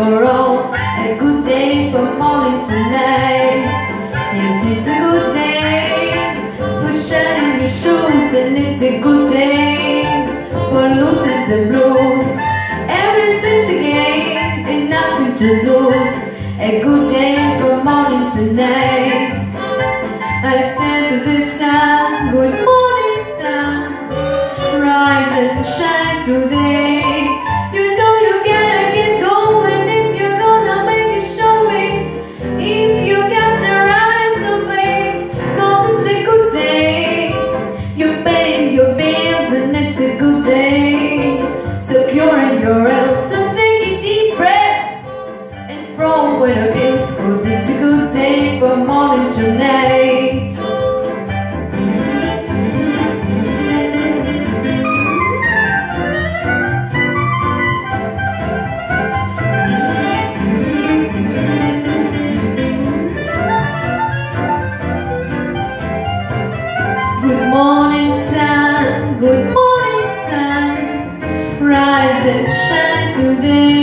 tomorrow A good day from morning to night Yes, it's a good day For shining your shoes And it's a good day For losing the blues. Everything to gain And nothing to lose. A good day from morning to night I said to the sun Good morning sun. Rise and shine today. When winter is Cause it's a good day for morning to Good morning sun, good morning sun. Rise and shine today.